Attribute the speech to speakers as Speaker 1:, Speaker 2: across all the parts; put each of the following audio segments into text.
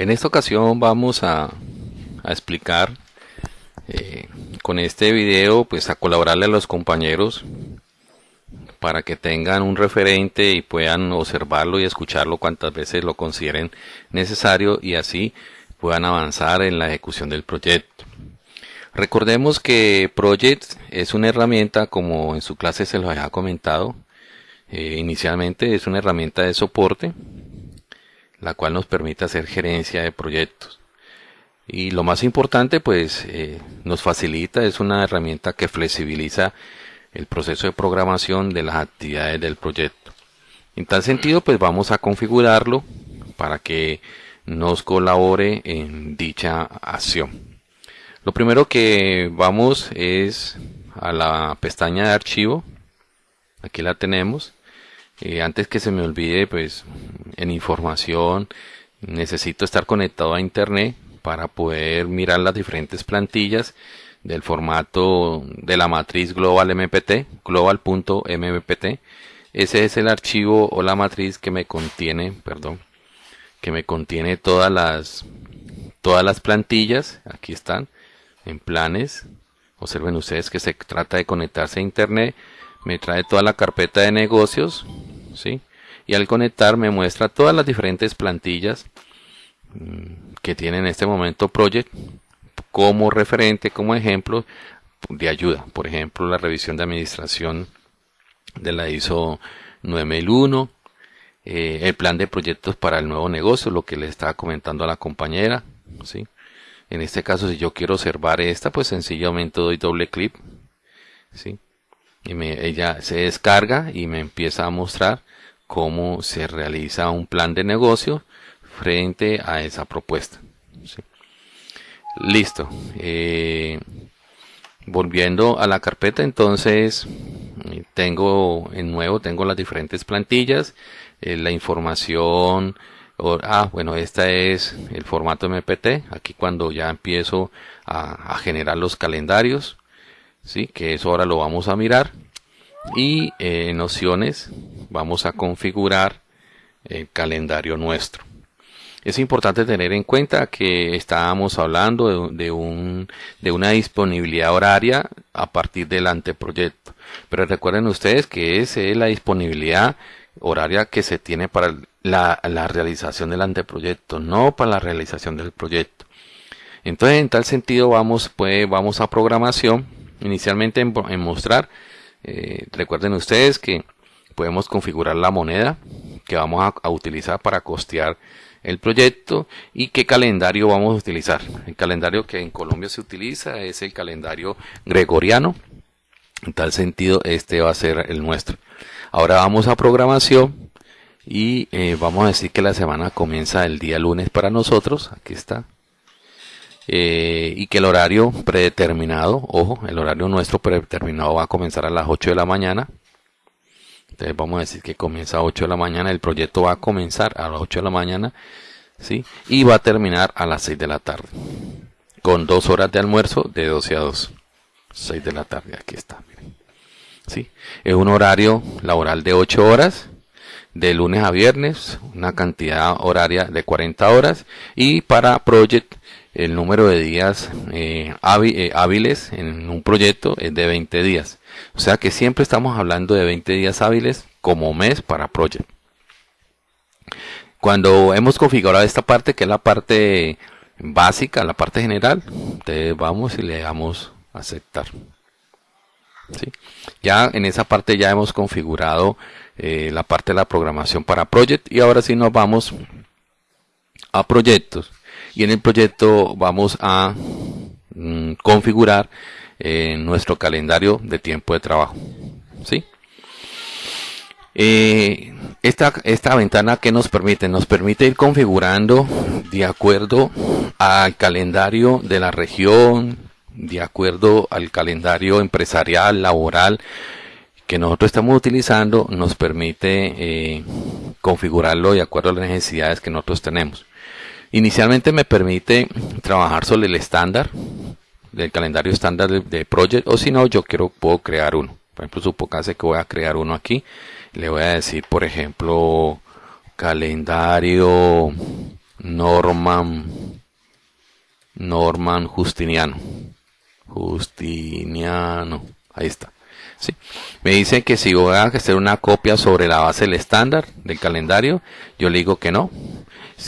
Speaker 1: En esta ocasión vamos a, explicar eh, con este video pues a colaborarle a los compañeros para que tengan un referente y puedan observarlo y escucharlo cuantas veces lo consideren necesario y así puedan avanzar en la ejecución del proyecto. Recordemos que Project es una herramienta, como en su clase se lo había comentado, eh, inicialmente es una herramienta de soporte, la cual nos permite hacer gerencia de proyectos. Y lo más importante, pues eh, nos facilita, es una herramienta que flexibiliza el proceso de programación de las actividades del proyecto. En tal sentido, pues vamos a configurarlo para que nos colabore en dicha acción. Lo primero que vamos es a la pestaña de archivo. Aquí la tenemos. Eh, antes que se me olvide, pues en información necesito estar conectado a internet para poder mirar las diferentes plantillas del formato de la matriz global mpt global.mpt ese es el archivo o la matriz que me contiene perdón que me contiene todas las todas las plantillas. Aquí están en planes. Observen ustedes que se trata de conectarse a internet. Me trae toda la carpeta de negocios ¿sí? y al conectar me muestra todas las diferentes plantillas mm, que tiene en este momento Project como referente, como ejemplo de ayuda. Por ejemplo, la revisión de administración de la ISO 9001, eh, el plan de proyectos para el nuevo negocio, lo que le estaba comentando a la compañera, ¿sí? En este caso, si yo quiero observar esta, pues sencillamente doy doble clic, ¿sí? Y me, ella se descarga y me empieza a mostrar cómo se realiza un plan de negocio frente a esa propuesta. Listo. Eh, volviendo a la carpeta, entonces tengo en nuevo, tengo las diferentes plantillas, eh, la información, ah, bueno, esta es el formato MPT, aquí cuando ya empiezo a, generar los calendarios, sí, que eso ahora lo vamos a mirar, y eh, en opciones vamos a configurar el calendario nuestro. Es importante tener en cuenta que estábamos hablando de, un, de una disponibilidad horaria a partir del anteproyecto. Pero recuerden ustedes que esa es la disponibilidad horaria que se tiene para la, realización del anteproyecto, no para la realización del proyecto. Entonces, en tal sentido, vamos, pues, vamos a programación. Inicialmente en, mostrar, eh, recuerden ustedes que podemos configurar la moneda que vamos a utilizar para costear el proyecto y qué calendario vamos a utilizar. El calendario que en Colombia se utiliza es el calendario gregoriano. En tal sentido, este va a ser el nuestro. Ahora vamos a programación y eh, vamos a decir que la semana comienza el día lunes para nosotros. Aquí está. Eh, y que el horario predeterminado, ojo, el horario nuestro predeterminado va a comenzar a las 8 de la mañana. Entonces vamos a decir que comienza a 8 de la mañana, el proyecto va a comenzar a las 8 de la mañana, ¿sí? Y va a terminar a las 6 de la tarde. Con dos horas de almuerzo de 12 a 2. 6 de la tarde, aquí está, miren. ¿Sí? Es un horario laboral de 8 horas, de lunes a viernes, una cantidad horaria de 40 horas. Y para Project, el número de días eh, eh, hábiles en un proyecto es de 20 días. O sea que siempre estamos hablando de 20 días hábiles como mes para Project. Cuando hemos configurado esta parte, que es la parte básica, la parte general, entonces vamos y le damos aceptar. ¿Sí? Ya en esa parte ya hemos configurado eh, la parte de la programación para Project y ahora sí nos vamos a proyectos y en el proyecto vamos a mm, configurar en nuestro calendario de tiempo de trabajo. ¿sí? Eh, esta, esta ventana que nos permite, nos permite ir configurando de acuerdo al calendario de la región, de acuerdo al calendario empresarial, laboral que nosotros estamos utilizando, nos permite eh, configurarlo de acuerdo a las necesidades que nosotros tenemos. Inicialmente me permite trabajar sobre el estándar, del calendario estándar de, Project o si no yo quiero puedo crear uno por ejemplo supongase que voy a crear uno aquí le voy a decir por ejemplo calendario Norman Norman Justiniano. Justiniano. Ahí está. Me dice que si voy a hacer una copia sobre la base del estándar del calendario, yo le digo que no.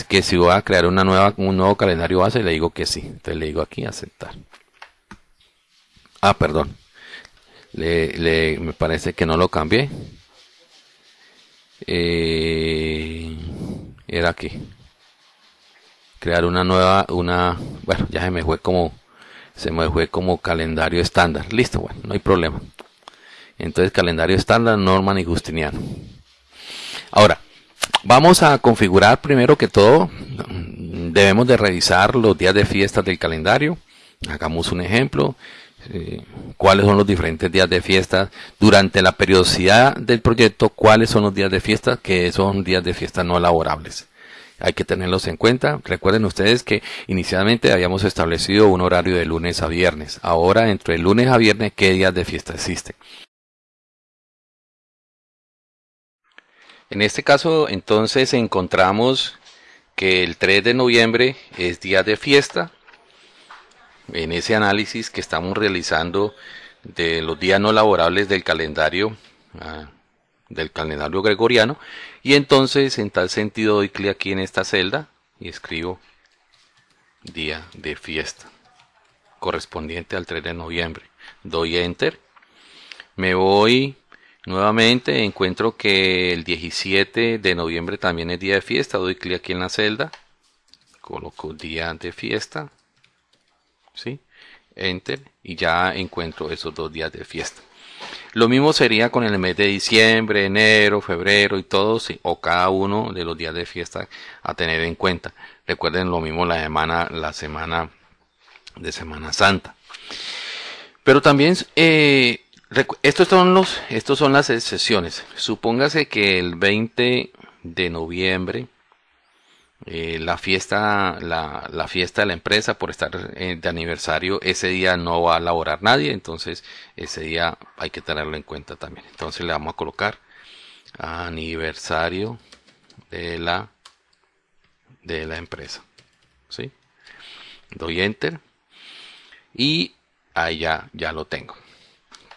Speaker 1: Que si voy a crear una nueva, un nuevo calendario base, le digo que sí. Entonces le digo aquí aceptar. Ah, perdón. Le, me parece que no lo cambié. Eh, era aquí crear una nueva, una, bueno, ya se me fue como, se me fue como calendario estándar. Listo, bueno, no hay problema. Entonces, calendario estándar, Norman y Justiniano. Ahora, vamos a configurar primero que todo, debemos de revisar los días de fiesta del calendario. Hagamos un ejemplo. Eh, cuáles son los diferentes días de fiesta durante la periodicidad del proyecto, cuáles son los días de fiesta que son días de fiesta no laborables hay que tenerlos en cuenta. Recuerden ustedes que inicialmente habíamos establecido un horario de lunes a viernes. Ahora, entre lunes a viernes, ¿qué días de fiesta existen? En este caso, entonces, encontramos que el 3 de noviembre es día de fiesta. En ese análisis que estamos realizando de los días no laborables del calendario, ah, del calendario gregoriano, y entonces, en tal sentido, doy clic aquí en esta celda y escribo día de fiesta correspondiente al 3 de noviembre. Doy enter. Me voy nuevamente, encuentro que el 17 de noviembre también es día de fiesta. Doy clic aquí en la celda. Coloco día de fiesta. ¿Sí? Enter. Y ya encuentro esos dos días de fiesta. Lo mismo sería con el mes de diciembre, enero, febrero y todos, o cada uno de los días de fiesta a tener en cuenta. Recuerden lo mismo la semana, la semana de Semana Santa. Pero también, eh, estos son los, estos son las excepciones. Supóngase que el 20 de noviembre eh, la fiesta la, la, fiesta de la empresa por estar eh, de aniversario ese día no va a laborar nadie entonces ese día hay que tenerlo en cuenta también entonces le vamos a colocar aniversario de la de la empresa ¿sí? doy enter y ahí ya, ya lo tengo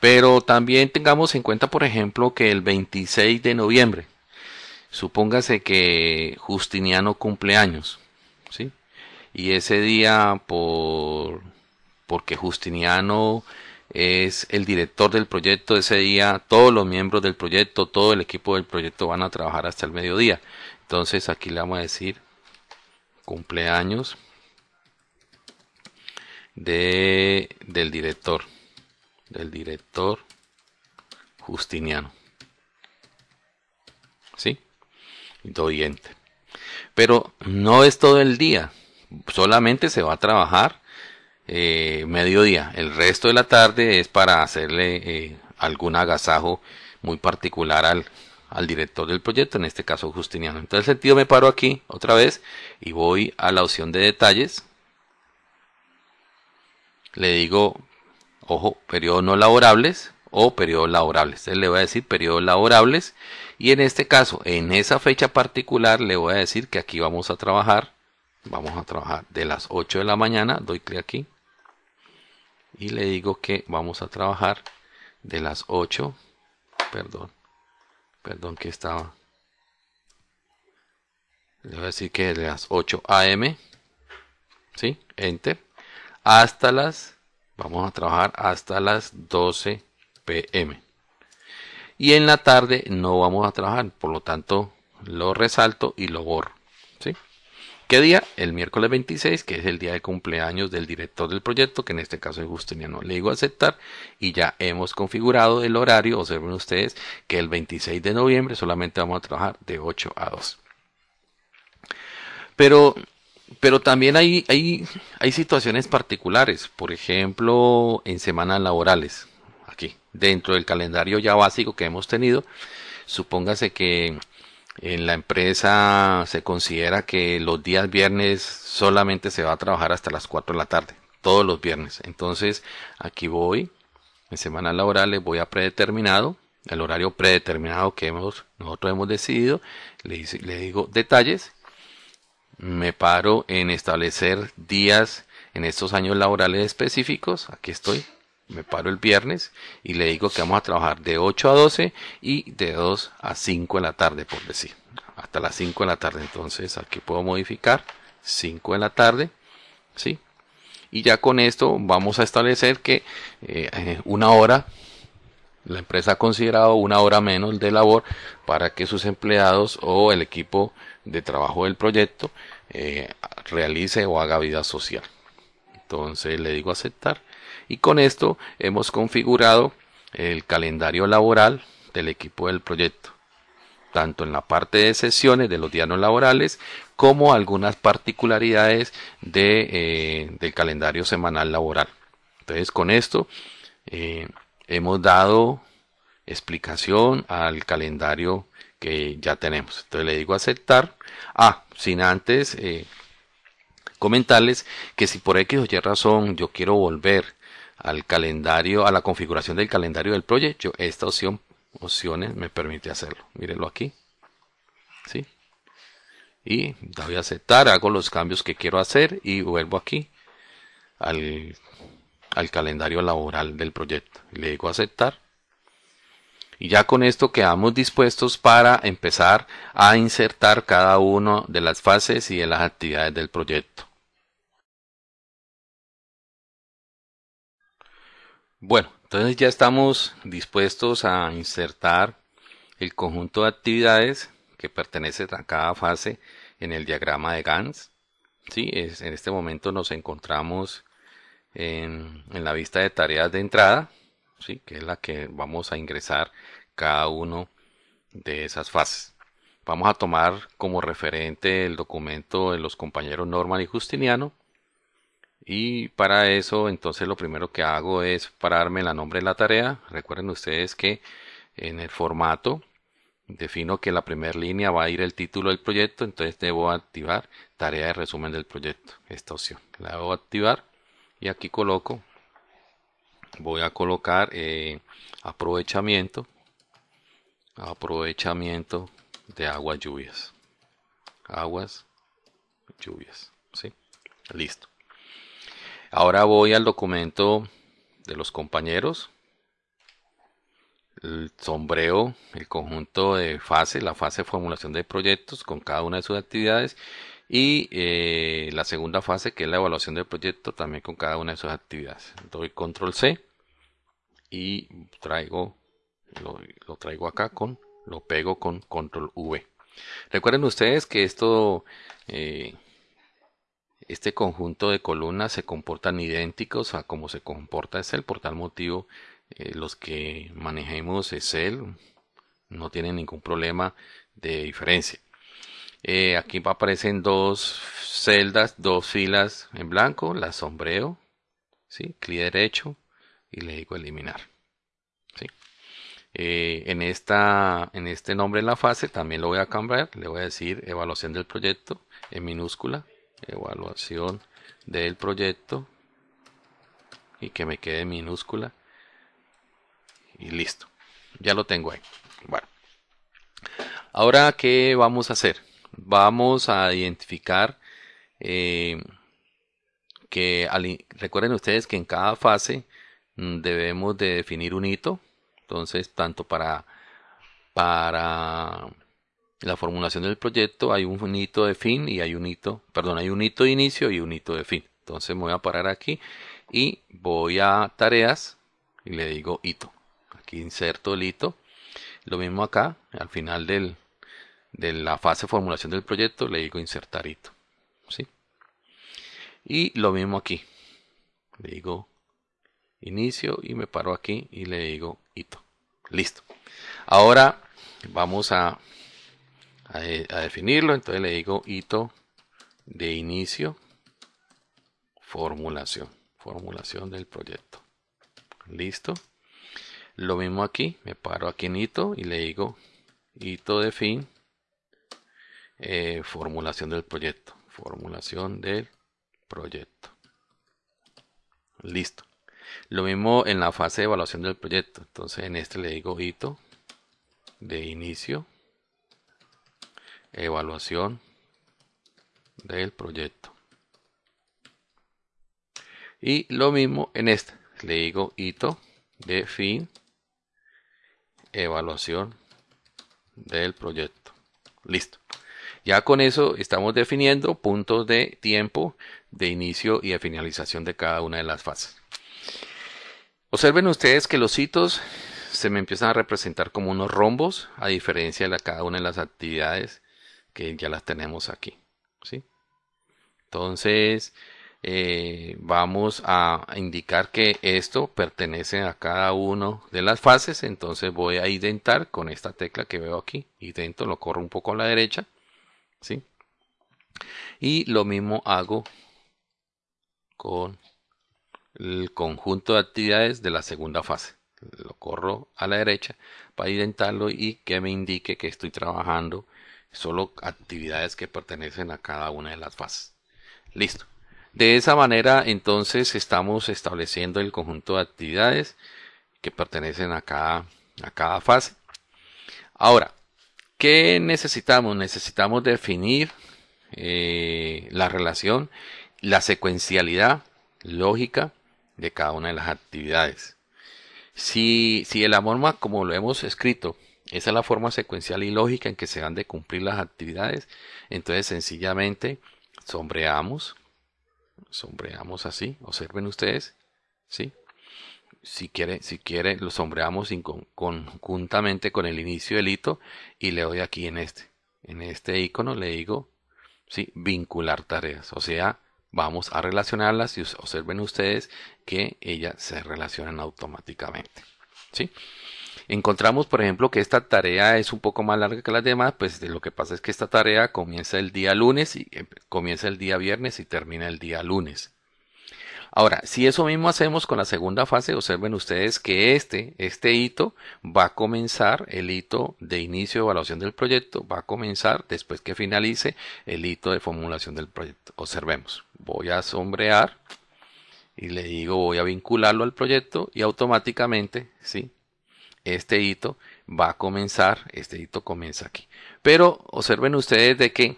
Speaker 1: pero también tengamos en cuenta por ejemplo que el 26 de noviembre Supóngase que Justiniano cumple años, ¿sí? Y ese día, por, porque Justiniano es el director del proyecto, ese día todos los miembros del proyecto, todo el equipo del proyecto van a trabajar hasta el mediodía. Entonces aquí le vamos a decir cumpleaños de, del director, del director Justiniano. ¿Sí? doy Pero no es todo el día, solamente se va a trabajar eh, mediodía. El resto de la tarde es para hacerle eh, algún agasajo muy particular al, al director del proyecto, en este caso Justiniano. Entonces, el sentido me paro aquí otra vez y voy a la opción de detalles. Le digo, ojo, periodos no laborables o periodos laborables. Entonces le voy a decir periodos laborables y en este caso, en esa fecha particular, le voy a decir que aquí vamos a trabajar. Vamos a trabajar de las 8 de la mañana. Doy clic aquí. Y le digo que vamos a trabajar de las 8. Perdón. Perdón que estaba. Le voy a decir que de las 8 am. ¿Sí? Enter. Hasta las. Vamos a trabajar hasta las 12 pm y en la tarde no vamos a trabajar, por lo tanto lo resalto y lo borro. ¿sí? ¿Qué día? El miércoles 26, que es el día de cumpleaños del director del proyecto, que en este caso es Justiniano. Le digo aceptar y ya hemos configurado el horario. Observen ustedes que el 26 de noviembre solamente vamos a trabajar de 8 a 2. Pero, pero también hay, hay, hay situaciones particulares, por ejemplo, en semanas laborales aquí, dentro del calendario ya básico que hemos tenido, supóngase que en la empresa se considera que los días viernes solamente se va a trabajar hasta las 4 de la tarde, todos los viernes. Entonces, aquí voy, en semana laborales voy a predeterminado, el horario predeterminado que hemos, nosotros hemos decidido, le, le digo detalles, me paro en establecer días en estos años laborales específicos. Aquí estoy. Me paro el viernes y le digo que vamos a trabajar de 8 a 12 y de 2 a 5 de la tarde, por decir. Hasta las 5 de la tarde. Entonces aquí puedo modificar 5 de la tarde. ¿Sí? Y ya con esto vamos a establecer que eh, una hora la empresa ha considerado una hora menos de labor para que sus empleados o el equipo de trabajo del proyecto eh, realice o haga vida social. Entonces le digo aceptar y con esto hemos configurado el calendario laboral del equipo del proyecto, tanto en la parte de sesiones de los días laborales como algunas particularidades de, eh, del calendario semanal laboral. Entonces con esto eh, hemos dado explicación al calendario que ya tenemos. Entonces le digo aceptar. Ah, sin antes eh, comentarles que si por X o Y razón yo quiero volver al calendario, a la configuración del calendario del proyecto, esta opción, opciones me permite hacerlo. Mírenlo aquí. ¿Sí? Y doy a aceptar, hago los cambios que quiero hacer y vuelvo aquí al al calendario laboral del proyecto. Le digo aceptar. Y ya con esto quedamos dispuestos para empezar a insertar cada una de las fases y de las actividades del proyecto. Bueno, entonces ya estamos dispuestos a insertar el conjunto de actividades que pertenece a cada fase en el diagrama de Gantt. Sí, es, en este momento nos encontramos en, la vista de tareas de entrada, ¿sí? que es la que vamos a ingresar cada uno de esas fases. Vamos a tomar como referente el documento de los compañeros Norman y Justiniano. Y para eso, entonces lo primero que hago es pararme la nombre de la tarea. Recuerden ustedes que en el formato defino que la primera línea va a ir el título del proyecto, entonces debo activar tarea de resumen del proyecto, esta opción. La debo activar y aquí coloco voy a colocar eh, aprovechamiento aprovechamiento de aguas lluvias. Aguas lluvias ¿sí? listo. Ahora voy al documento de los compañeros. El sombreo el conjunto de fase la fase de formulación de proyectos con cada una de sus actividades y eh, la segunda fase que es la evaluación del proyecto también con cada una de sus actividades. Doy control C y traigo lo, traigo acá con lo pego con control V recuerden ustedes que esto eh, este conjunto de columnas se comportan idénticos a como se comporta Excel por tal motivo eh, los que manejemos Excel no tienen ningún problema de diferencia eh, aquí aparecen dos celdas, dos filas en blanco, la sombreo, ¿sí? clic derecho y le digo eliminar. ¿sí? Eh, en, esta, en este nombre en la fase también lo voy a cambiar, le voy a decir evaluación del proyecto en minúscula, evaluación del proyecto y que me quede en minúscula y listo, ya lo tengo ahí. Bueno, ahora qué vamos a hacer vamos a identificar eh, que recuerden ustedes que en cada fase debemos de definir un hito entonces tanto para para la formulación del proyecto hay un hito de fin y hay un hito perdón hay un hito de inicio y un hito de fin entonces me voy a parar aquí y voy a tareas y le digo hito aquí inserto el hito lo mismo acá al final del, de la fase formulación del proyecto le digo insertar hito. ¿sí? Y lo mismo aquí. Le digo inicio y me paro aquí y le digo hito. Listo. Ahora vamos a, a, definirlo. Entonces le digo hito de inicio formulación. Formulación del proyecto. Listo. Lo mismo aquí. Me paro aquí en hito y le digo hito de fin eh, formulación del proyecto. Formulación del proyecto. Listo. Lo mismo en la fase de evaluación del proyecto. Entonces en este le digo hito de inicio. Evaluación del proyecto. Y lo mismo en esta. Le digo hito de fin, evaluación del proyecto. Listo. Ya con eso estamos definiendo puntos de tiempo de inicio y de finalización de cada una de las fases. Observen ustedes que los hitos se me empiezan a representar como unos rombos, a diferencia de cada una de las actividades que ya las tenemos aquí. ¿sí? Entonces, eh, vamos a indicar que esto pertenece a cada una de las fases. Entonces voy a identar con esta tecla que veo aquí. Idento, lo corro un poco a la derecha. ¿sí? Y lo mismo hago con el conjunto de actividades de la segunda fase. Lo corro a la derecha para identarlo y que me indique que estoy trabajando solo actividades que pertenecen a cada una de las fases. Listo. De esa manera entonces estamos estableciendo el conjunto de actividades que pertenecen a cada, a cada fase. Ahora, ¿qué necesitamos? Necesitamos definir eh, la relación, la secuencialidad lógica de cada una de las actividades. Si, si la forma como lo hemos escrito, esa es la forma secuencial y lógica en que se han de cumplir las actividades, entonces sencillamente sombreamos, sombreamos así, observen ustedes, ¿sí? Si quiere, si quiere, lo sombreamos conjuntamente con el inicio del hito y le doy aquí en este, en este icono le digo, ¿sí? Vincular tareas, o sea, vamos a relacionarlas y observen ustedes que ellas se relacionan automáticamente. ¿sí? Encontramos, por ejemplo, que esta tarea es un poco más larga que las demás, pues lo que pasa es que esta tarea comienza el día lunes y eh, comienza el día viernes y termina el día lunes. Ahora, si eso mismo hacemos con la segunda fase, observen ustedes que este, este hito va a comenzar, el hito de inicio de evaluación del proyecto va a comenzar después que finalice el hito de formulación del proyecto. Observemos, voy a sombrear y le digo voy a vincularlo al proyecto y automáticamente, ¿sí? Este hito va a comenzar, este hito comienza aquí. Pero observen ustedes de que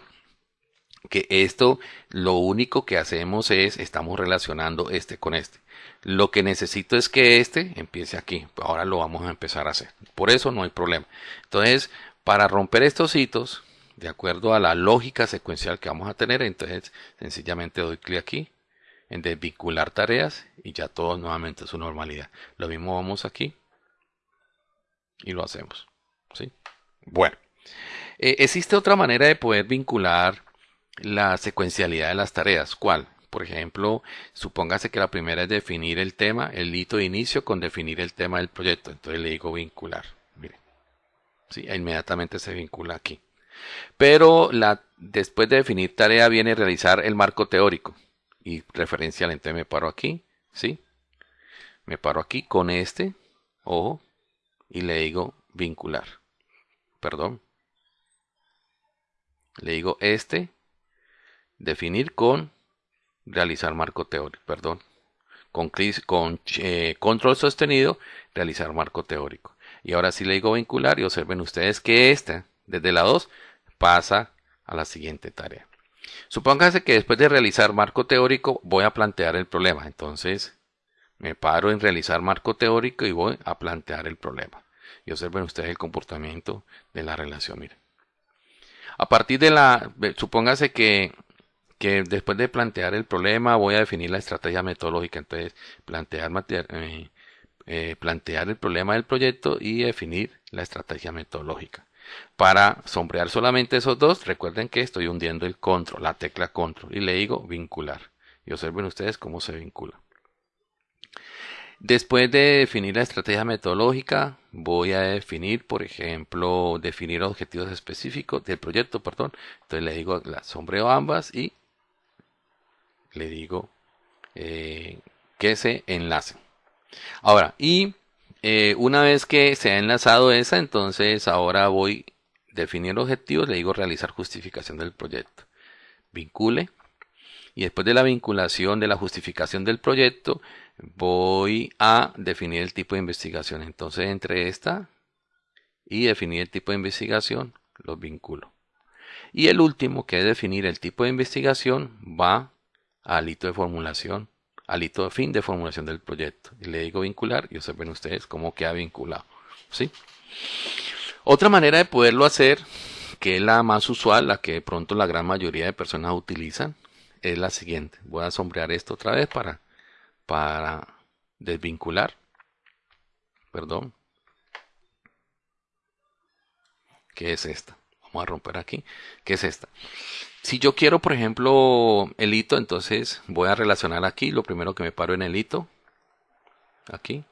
Speaker 1: que esto lo único que hacemos es estamos relacionando este con este. Lo que necesito es que este empiece aquí. Ahora lo vamos a empezar a hacer. Por eso no hay problema. Entonces, para romper estos hitos, de acuerdo a la lógica secuencial que vamos a tener, entonces sencillamente doy clic aquí en desvincular tareas y ya todo nuevamente su normalidad. Lo mismo vamos aquí y lo hacemos. ¿sí? Bueno, eh, existe otra manera de poder vincular la secuencialidad de las tareas. ¿Cuál? Por ejemplo, supóngase que la primera es definir el tema, el hito de inicio con definir el tema del proyecto. Entonces le digo vincular. Mire. Sí, inmediatamente se vincula aquí. Pero la, después de definir tarea viene realizar el marco teórico y referencial. Entonces me paro aquí. ¿Sí? Me paro aquí con este. Ojo. Y le digo vincular. Perdón. Le digo este Definir con realizar marco teórico, perdón. Con, con eh, control sostenido, realizar marco teórico. Y ahora sí le digo vincular y observen ustedes que esta, desde la 2, pasa a la siguiente tarea. Supónganse que después de realizar marco teórico voy a plantear el problema. Entonces me paro en realizar marco teórico y voy a plantear el problema. Y observen ustedes el comportamiento de la relación. Miren. A partir de la, supóngase que que después de plantear el problema voy a definir la estrategia metodológica. Entonces, plantear, eh, eh, plantear el problema del proyecto y definir la estrategia metodológica. Para sombrear solamente esos dos, recuerden que estoy hundiendo el control, la tecla control, y le digo vincular. Y observen ustedes cómo se vincula. Después de definir la estrategia metodológica, voy a definir, por ejemplo, definir objetivos específicos del proyecto, perdón. Entonces le digo la sombreo ambas y le digo eh, que se enlace. Ahora, y eh, una vez que se ha enlazado esa, entonces ahora voy a definir objetivos, le digo realizar justificación del proyecto. Vincule. Y después de la vinculación de la justificación del proyecto, voy a definir el tipo de investigación. Entonces, entre esta y definir el tipo de investigación, los vinculo. Y el último, que es definir el tipo de investigación, va al hito de formulación, al hito de fin de formulación del proyecto. Y le digo vincular y observen ustedes cómo queda vinculado. ¿sí? Otra manera de poderlo hacer, que es la más usual, la que de pronto la gran mayoría de personas utilizan, es la siguiente. Voy a sombrear esto otra vez para, para desvincular. Perdón. ¿Qué es esta? Vamos a romper aquí. ¿Qué es esta? Si yo quiero, por ejemplo, el hito, entonces voy a relacionar aquí. Lo primero que me paro en el hito. Aquí.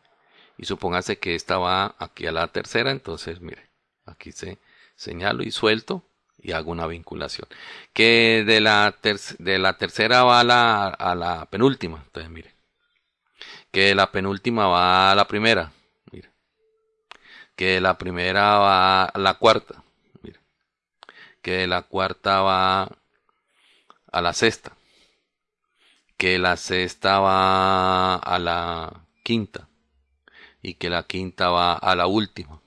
Speaker 1: Y supóngase que esta va aquí a la tercera. Entonces, mire, aquí se señalo y suelto y hago una vinculación. Que de la, de la tercera va a la, a la penúltima. Entonces, mire. Que de la penúltima va a la primera que la primera va a la cuarta, mira, que la cuarta va a la sexta, que la sexta va a la quinta y que la quinta va a la última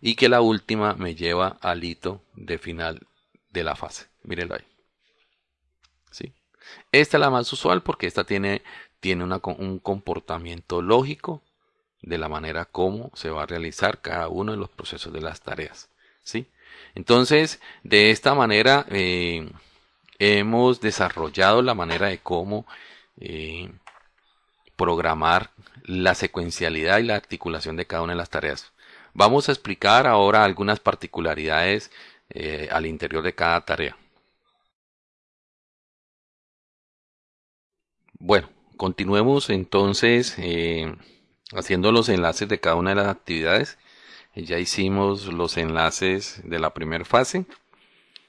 Speaker 1: y que la última me lleva al hito de final de la fase. Mírenlo ahí. ¿Sí? Esta es la más usual porque esta tiene, tiene un comportamiento lógico de la manera como se va a realizar cada uno de los procesos de las tareas. ¿sí? Entonces, de esta manera eh, hemos desarrollado la manera de cómo eh, programar la secuencialidad y la articulación de cada una de las tareas. Vamos a explicar ahora algunas particularidades eh, al interior de cada tarea. Bueno, continuemos entonces haciendo los enlaces de cada una de las actividades. Ya hicimos los enlaces de la primera fase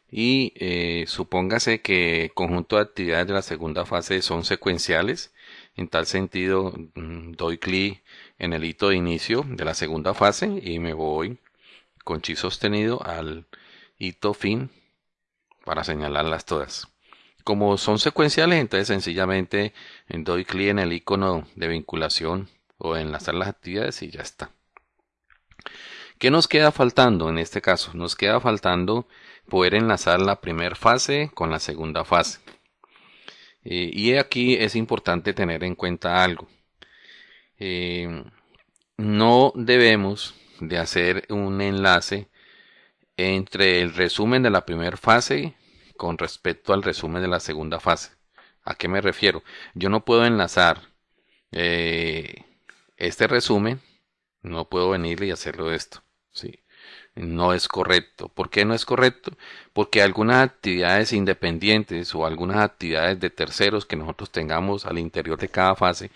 Speaker 1: y eh, supóngase que conjunto de actividades de la segunda fase son secuenciales. En tal sentido, mm, doy clic en el hito de inicio de la segunda fase y me voy con chi sostenido al hito fin para señalarlas todas. Como son secuenciales, entonces sencillamente doy clic en el icono de vinculación o enlazar las actividades y ya está. ¿Qué nos queda faltando en este caso? Nos queda faltando poder enlazar la primera fase con la segunda fase. Eh, y aquí es importante tener en cuenta algo. Eh, no debemos de hacer un enlace entre el resumen de la primera fase con respecto al resumen de la segunda fase. ¿A qué me refiero? Yo no puedo enlazar eh, este resumen, no puedo venir y hacerlo esto. ¿sí? No es correcto. ¿Por qué no es correcto? Porque algunas actividades independientes o algunas actividades de terceros que nosotros tengamos al interior de cada fase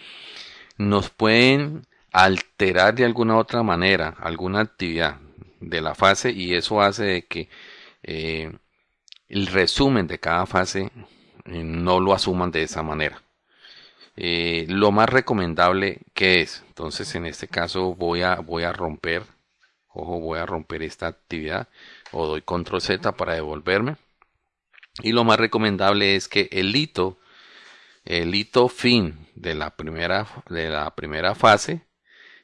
Speaker 1: nos pueden alterar de alguna otra manera alguna actividad de la fase y eso hace de que eh, el resumen de cada fase eh, no lo asuman de esa manera. Eh, lo más recomendable que es entonces en este caso voy a voy a romper ojo voy a romper esta actividad o doy control z para devolverme y lo más recomendable es que el hito el hito fin de la primera de la primera fase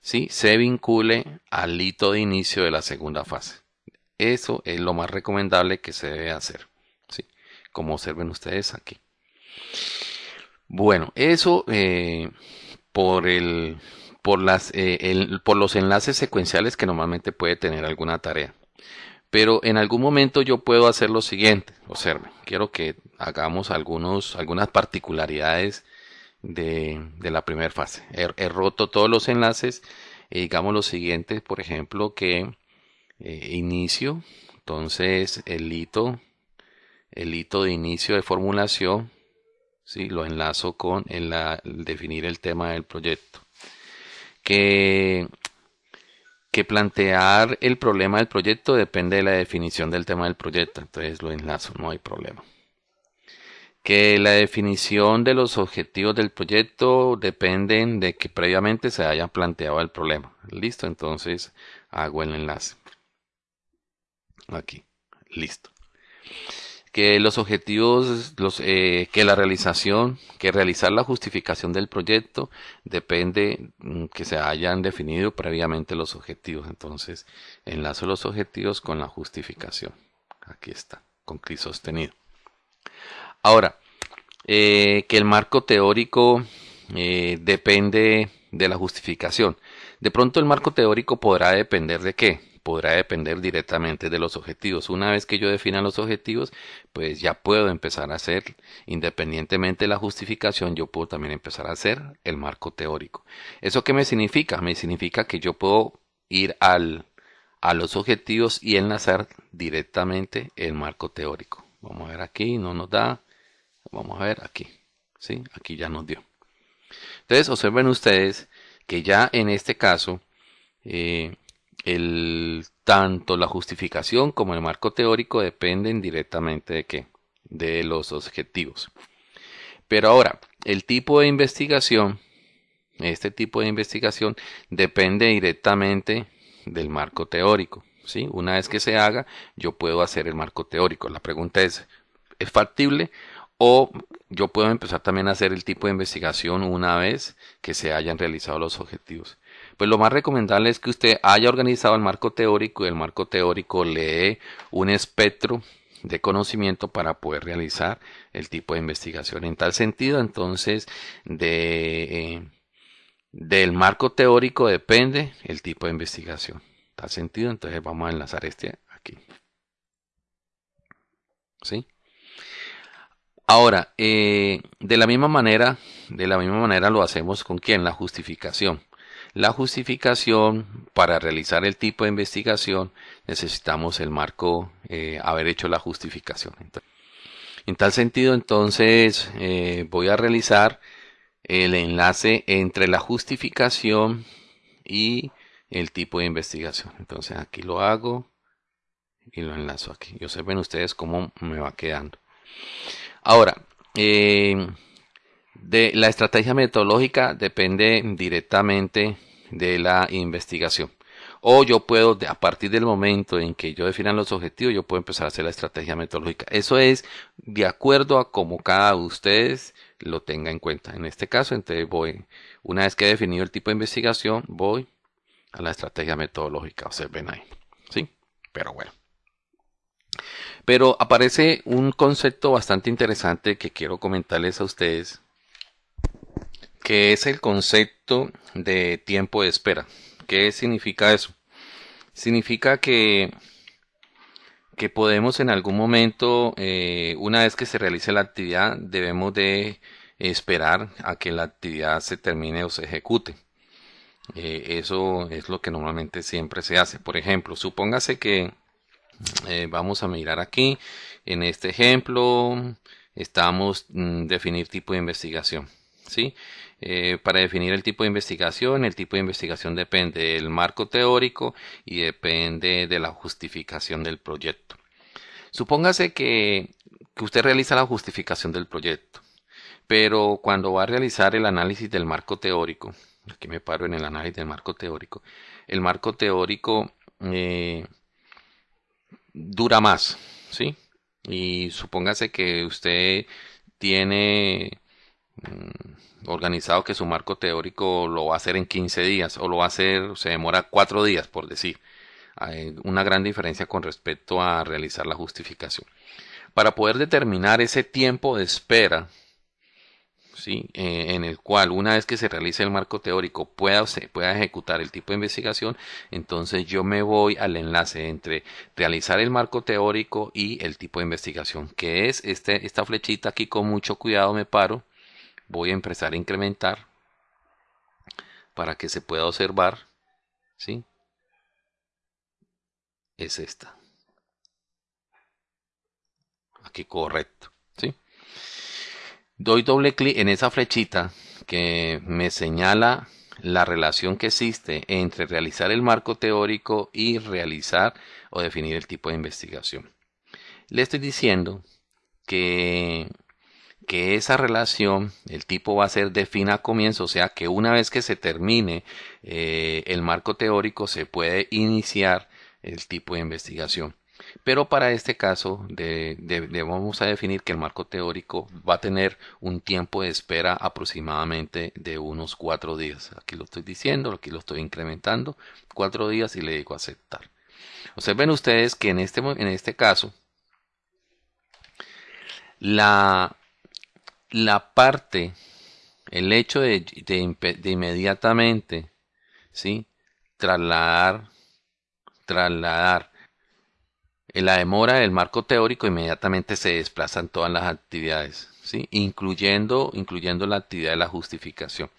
Speaker 1: ¿sí? se vincule al hito de inicio de la segunda fase eso es lo más recomendable que se debe hacer ¿sí? como observen ustedes aquí bueno, eso eh, por el eh, por los enlaces secuenciales que normalmente puede tener alguna tarea. Pero en algún momento yo puedo hacer lo siguiente. Observen, quiero que hagamos algunos algunas particularidades de, la primera fase. He, roto todos los enlaces y digamos lo siguiente, por ejemplo, que eh, inicio, entonces el hito el hito de inicio de formulación ¿sí? lo enlazo con el, definir el tema del proyecto. Que, que plantear el problema del proyecto depende de la definición del tema del proyecto, entonces lo enlazo, no hay problema. Que la definición de los objetivos del proyecto dependen de que previamente se haya planteado el problema. Listo, entonces hago el enlace. Aquí, listo que los objetivos, eh, que la realización, que realizar la justificación del proyecto depende mm, que se hayan definido previamente los objetivos. Entonces, enlazo los objetivos con la justificación. Aquí está. con clic sostenido. Ahora, eh, que el marco teórico eh, depende de la justificación. De pronto el marco teórico podrá depender de qué? Podrá depender directamente de los objetivos. Una vez que yo defina los objetivos, pues ya puedo empezar a hacer, independientemente de la justificación, yo puedo también empezar a hacer el marco teórico. ¿Eso qué me significa? Me significa que yo puedo ir al, a los objetivos y enlazar directamente el marco teórico. Vamos a ver aquí, no nos da. Vamos a ver aquí. ¿Sí? Aquí ya nos dio. Entonces, observen ustedes que ya en este caso, eh, el, tanto la justificación como el marco teórico dependen directamente de qué? De los objetivos. Pero ahora, el tipo de investigación, este tipo de investigación depende directamente del marco teórico. ¿sí? Una vez que se haga, yo puedo hacer el marco teórico. La pregunta es, ¿es factible? O yo puedo empezar también a hacer el tipo de investigación una vez que se hayan realizado los objetivos. Pues lo más recomendable es que usted haya organizado el marco teórico y el marco teórico lee un espectro de conocimiento para poder realizar el tipo de investigación. En tal sentido, entonces, de, eh, del marco teórico depende el tipo de investigación. En tal sentido, entonces vamos a enlazar este aquí. ¿Sí? Ahora, eh, de la misma manera, de la misma manera lo hacemos con quién? La justificación. La justificación para realizar el tipo de investigación necesitamos el marco, eh, haber hecho la justificación. en tal sentido, entonces eh, voy a realizar el enlace entre la justificación y el tipo de investigación. Entonces aquí lo hago y lo enlazo aquí. Y observen ustedes cómo me va quedando. Ahora, eh, de la estrategia metodológica depende directamente de la investigación. O yo puedo, a partir del momento en que yo defina los objetivos, yo puedo empezar a hacer la estrategia metodológica. Eso es de acuerdo a como cada de ustedes lo tenga en cuenta. En este caso, entonces voy, una vez que he definido el tipo de investigación, voy a la estrategia metodológica. ven ahí. ¿Sí? Pero bueno. Pero aparece un concepto bastante interesante que quiero comentarles a ustedes, que es el concepto de tiempo de espera. ¿Qué significa eso? Significa que, que podemos en algún momento, eh, una vez que se realice la actividad, debemos de esperar a que la actividad se termine o se ejecute. Eh, eso es lo que normalmente siempre se hace. Por ejemplo, supóngase que eh, vamos a mirar aquí en este ejemplo estamos mm, definir tipo de investigación ¿sí? Eh, para definir el tipo de investigación el tipo de investigación depende del marco teórico y depende de la justificación del proyecto supóngase que, usted realiza la justificación del proyecto pero cuando va a realizar el análisis del marco teórico aquí me paro en el análisis del marco teórico el marco teórico eh, dura más, ¿sí? Y supóngase que usted tiene mm, organizado que su marco teórico lo va a hacer en 15 días o lo va a hacer, se demora 4 días, por decir. Hay una gran diferencia con respecto a realizar la justificación. Para poder determinar ese tiempo de espera ¿sí? Eh, en el cual una vez que se realice el marco teórico pueda, se pueda ejecutar el tipo de investigación, entonces yo me voy al enlace entre realizar el marco teórico y el tipo de investigación, que es este, esta flechita aquí con mucho cuidado me paro, voy a empezar a incrementar para que se pueda observar, ¿sí? Es esta. Aquí correcto doy doble clic en esa flechita que me señala la relación que existe entre realizar el marco teórico y realizar o definir el tipo de investigación. Le estoy diciendo que, que esa relación, el tipo va a ser de fin a comienzo, o sea que una vez que se termine eh, el marco teórico se puede iniciar el tipo de investigación. Pero para este caso debemos a definir que el marco teórico va a tener un tiempo de espera aproximadamente de unos cuatro días. Aquí lo estoy diciendo, aquí lo estoy incrementando, cuatro días y le digo aceptar. Observen ustedes que en este, en este caso, La, la parte, el hecho de, de, inmediatamente, ¿sí? Trasladar, trasladar la demora del marco teórico inmediatamente se desplazan todas las actividades, ¿sí? incluyendo, incluyendo la actividad de la justificación.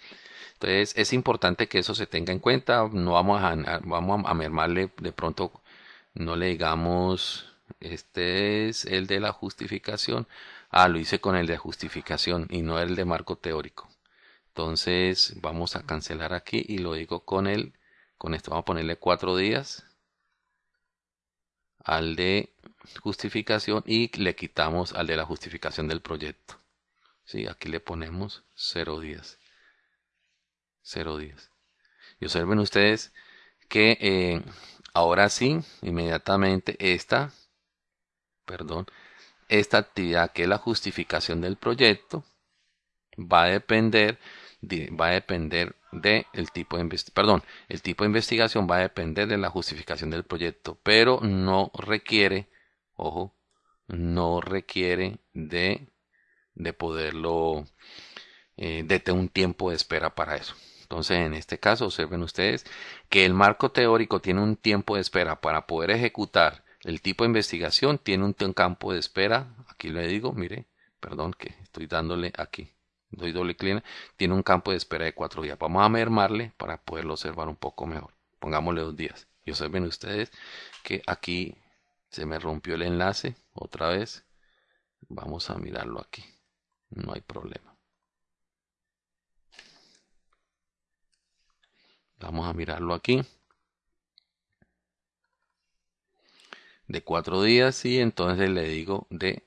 Speaker 1: Entonces es importante que eso se tenga en cuenta. No vamos a, vamos a mermarle de pronto, no le digamos, este es el de la justificación. Ah, lo hice con el de justificación y no el de marco teórico. Entonces vamos a cancelar aquí y lo digo con el, con esto vamos a ponerle cuatro días al de justificación y le quitamos al de la justificación del proyecto. Sí, aquí le ponemos cero días. 0 días. Y observen ustedes que eh, ahora sí, inmediatamente esta, perdón, esta actividad que es la justificación del proyecto va a depender va a depender de el tipo de perdón, el tipo de investigación va a depender de la justificación del proyecto, pero no requiere, ojo, no requiere de, de poderlo, eh, de un tiempo de espera para eso. Entonces, en este caso, observen ustedes que el marco teórico tiene un tiempo de espera para poder ejecutar el tipo de investigación, tiene un campo de espera, aquí le digo, mire, perdón que estoy dándole aquí, doy doble clic, tiene un campo de espera de cuatro días. Vamos a mermarle para poderlo observar un poco mejor. Pongámosle dos días. Y observen ustedes que aquí se me rompió el enlace otra vez. Vamos a mirarlo aquí. No hay problema. Vamos a mirarlo aquí. De cuatro días y entonces le digo de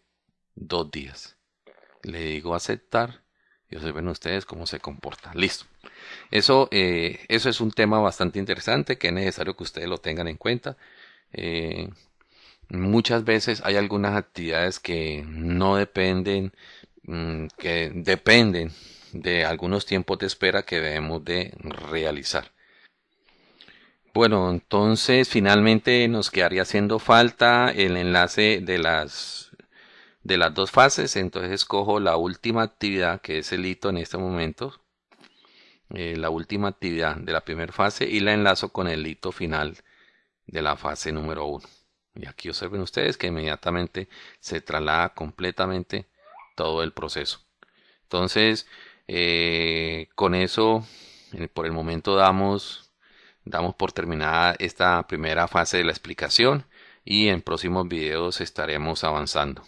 Speaker 1: dos días. Le digo aceptar y observen ustedes cómo se comporta. Listo. Eso, eh, eso es un tema bastante interesante que es necesario que ustedes lo tengan en cuenta. Eh, muchas veces hay algunas actividades que no dependen, mm, que dependen de algunos tiempos de espera que debemos de realizar. Bueno, entonces finalmente nos quedaría haciendo falta el enlace de las de las dos fases. Entonces escojo la última actividad que es el hito en este momento, eh, la última actividad de la primera fase y la enlazo con el hito final de la fase número 1. Y aquí observen ustedes que inmediatamente se traslada completamente todo el proceso. Entonces, eh, con eso, eh, por el momento damos Damos por terminada esta primera fase de la explicación y en próximos videos estaremos avanzando.